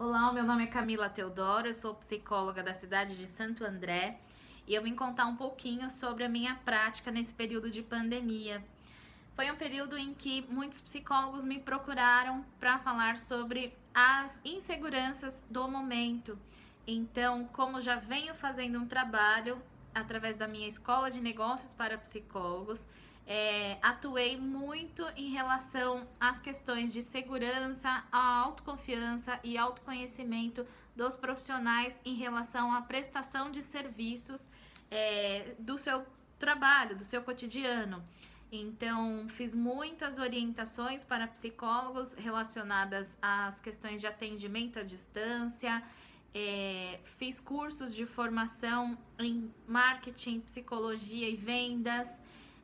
Olá, meu nome é Camila Teodoro, eu sou psicóloga da cidade de Santo André e eu vim contar um pouquinho sobre a minha prática nesse período de pandemia. Foi um período em que muitos psicólogos me procuraram para falar sobre as inseguranças do momento. Então, como já venho fazendo um trabalho através da minha escola de negócios para psicólogos, é, atuei muito em relação às questões de segurança, a autoconfiança e autoconhecimento dos profissionais em relação à prestação de serviços é, do seu trabalho, do seu cotidiano. Então, fiz muitas orientações para psicólogos relacionadas às questões de atendimento à distância, é, fiz cursos de formação em marketing, psicologia e vendas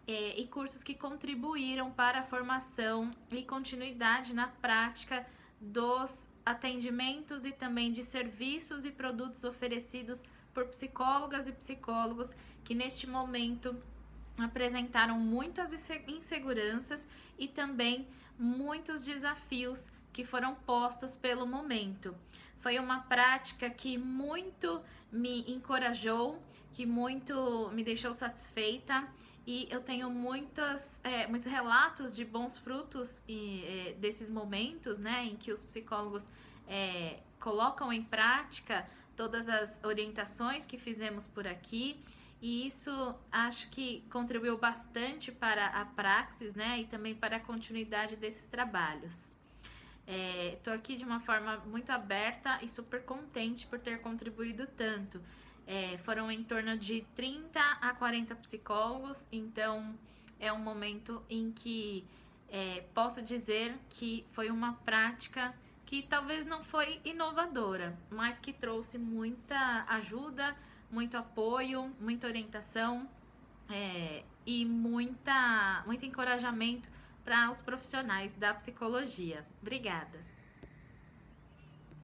é, e cursos que contribuíram para a formação e continuidade na prática dos atendimentos e também de serviços e produtos oferecidos por psicólogas e psicólogos que neste momento apresentaram muitas inseguranças e também muitos desafios que foram postos pelo momento. Foi uma prática que muito me encorajou, que muito me deixou satisfeita e eu tenho muitas, é, muitos relatos de bons frutos e, é, desses momentos, né, em que os psicólogos é, colocam em prática todas as orientações que fizemos por aqui e isso acho que contribuiu bastante para a praxis, né, e também para a continuidade desses trabalhos. É, aqui de uma forma muito aberta e super contente por ter contribuído tanto. É, foram em torno de 30 a 40 psicólogos, então é um momento em que é, posso dizer que foi uma prática que talvez não foi inovadora, mas que trouxe muita ajuda, muito apoio, muita orientação é, e muita, muito encorajamento para os profissionais da psicologia. Obrigada!